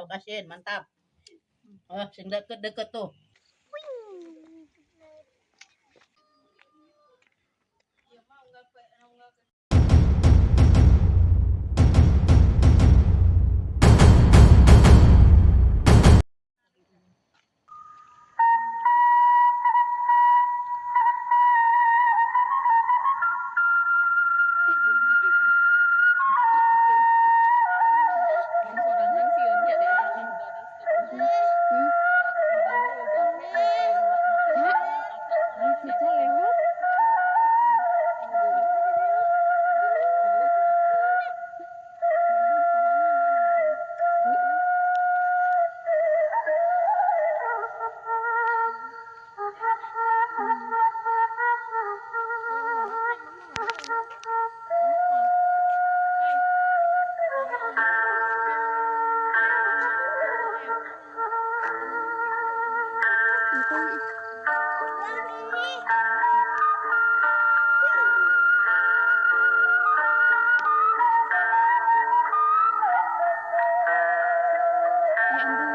oh kasihin, mantap. Oh, sing deket-deket tuh. Ya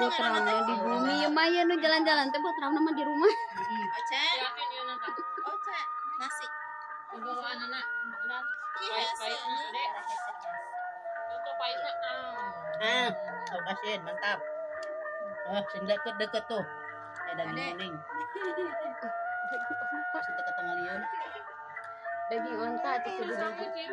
buat trauma di bumi ya Maya nu jalan-jalan teh buat trauma mah di rumah. Oce, oce, nasi. Ah, oh kasihin, mantap. Oh, sing deket-deket tuh. Eh, daging kuning. Pas deket tengah liun. Daging onta atau kudu daging.